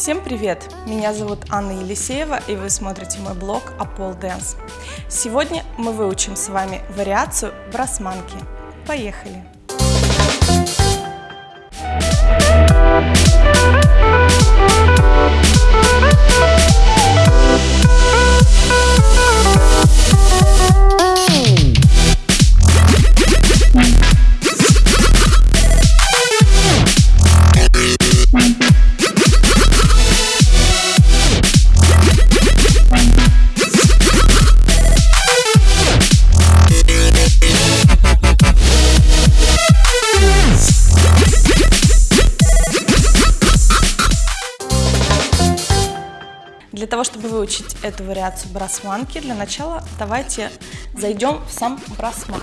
Всем привет! Меня зовут Анна Елисеева и вы смотрите мой блог Apple Dance. Сегодня мы выучим с вами вариацию брасманки. Поехали! Для того, чтобы выучить эту вариацию брасманки, для начала давайте зайдем в сам брасман.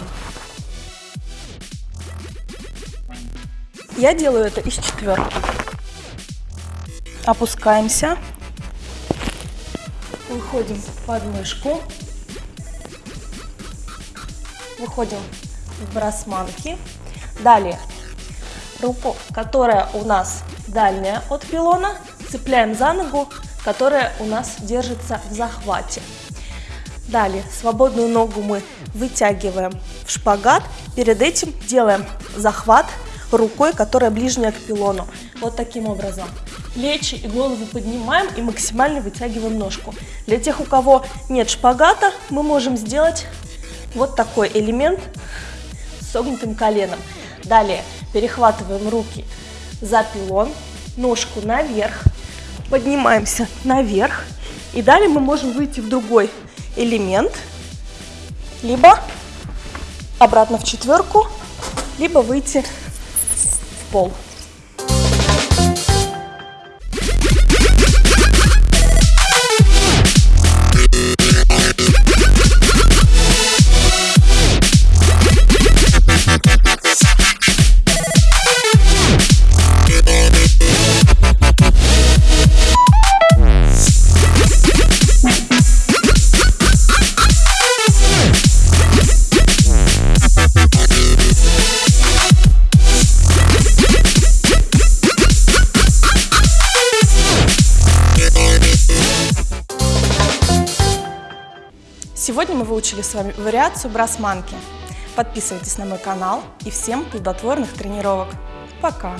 Я делаю это из четверки. Опускаемся, выходим под мышку, выходим в брасманки. Далее руку, которая у нас дальняя от пилона, цепляем за ногу которая у нас держится в захвате. Далее свободную ногу мы вытягиваем в шпагат. Перед этим делаем захват рукой, которая ближняя к пилону. Вот таким образом. Плечи и голову поднимаем и максимально вытягиваем ножку. Для тех, у кого нет шпагата, мы можем сделать вот такой элемент с согнутым коленом. Далее перехватываем руки за пилон, ножку наверх, поднимаемся наверх. И далее мы можем выйти в другой элемент, либо обратно в четверку, либо выйти в пол. Сегодня мы выучили с вами вариацию брасманки. Подписывайтесь на мой канал и всем плодотворных тренировок. Пока!